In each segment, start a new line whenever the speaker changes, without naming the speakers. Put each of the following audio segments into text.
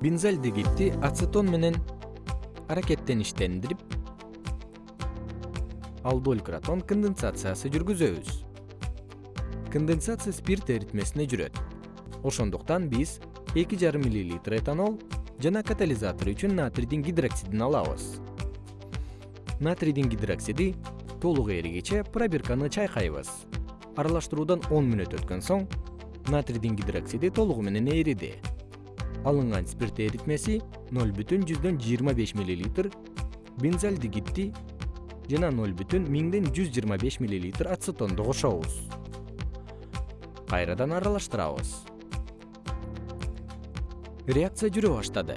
бензальдегидти ацетон менен аракеттеништендирип алдооль кратон конденсациясы жүргүзөбүз. Конденсация спирт эритмесине жүрөт. Ошондуктан биз эки жарым миллилитр этанол жана катализатор үчүн натрийдин гидроксидин алабыз. Натрийдин гидроксиди толук эригиче пробирканы чайкайбыз. Аралаштыруудан он мүнөт өткөн соң натрийдин гидроксиди толугу менен эриди алынган спирт эритмеси ноль миллилитр бензальдегидти жана ноль бүтүн миңден жүз жыйырма беш миллилитр ацетонду кошобуз. Кайрадан аралаштырабыз. Реакция жүрө баштады.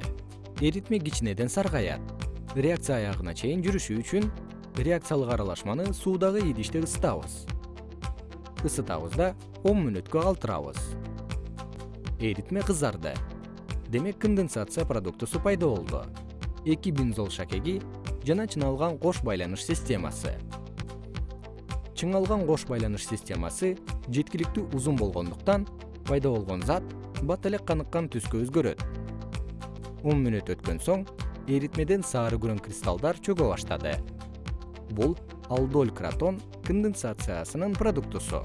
Эритме кичинеден саргаят реакция аягына чейин жүрүшү үчүн реакциялык аралашманы суудагы идиште ысытабыз. Ысытабыз да он мүнөткө калтырабыз. Эритме кызарды демек конденсация продуктусу пайда болду. Эки бензол шакеги жана чыңалган кош байланыш системасы. Чыңалган кош байланыш системасы жеткиликтүү узун болгондуктан пайда болгон зат бат эле каныккан түскө өзгөрөт. Он мүнөт өткөн соң эритмеден сары күрөң кристаллдар чөгө баштады. Бул алдоль кратон конденсациясынын продуктусу.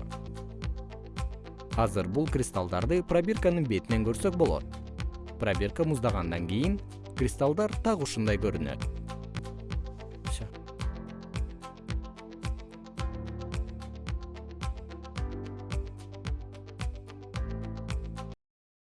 Азыр бул кристаллдарды пробирканын бетинен көрсөк болот пробирка муздагандан кийин кристаллдар так ушундай көрүнөт